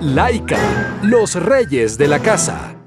Laika, los reyes de la casa.